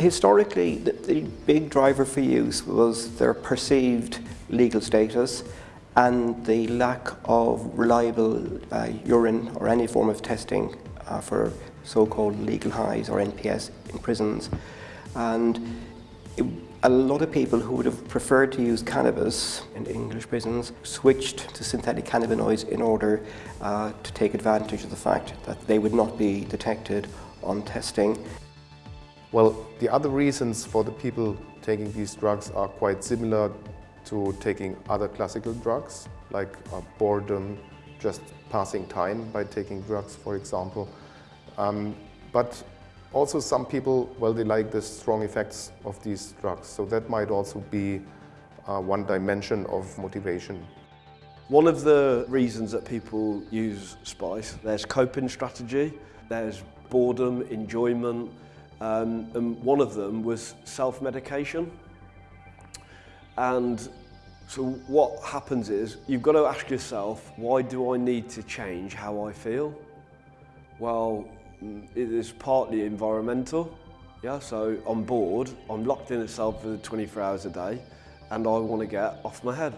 Historically, the, the big driver for use was their perceived legal status and the lack of reliable uh, urine or any form of testing uh, for so-called legal highs or NPS in prisons. And it, a lot of people who would have preferred to use cannabis in English prisons switched to synthetic cannabinoids in order uh, to take advantage of the fact that they would not be detected on testing. Well, the other reasons for the people taking these drugs are quite similar to taking other classical drugs, like uh, boredom, just passing time by taking drugs, for example. Um, but also some people, well, they like the strong effects of these drugs. So that might also be uh, one dimension of motivation. One of the reasons that people use spice, there's coping strategy, there's boredom, enjoyment, Um, and one of them was self-medication. And so what happens is you've got to ask yourself, why do I need to change how I feel? Well, mm, it is partly environmental. Yeah, so I'm bored, I'm locked in itself for 24 hours a day, and I want to get off my head.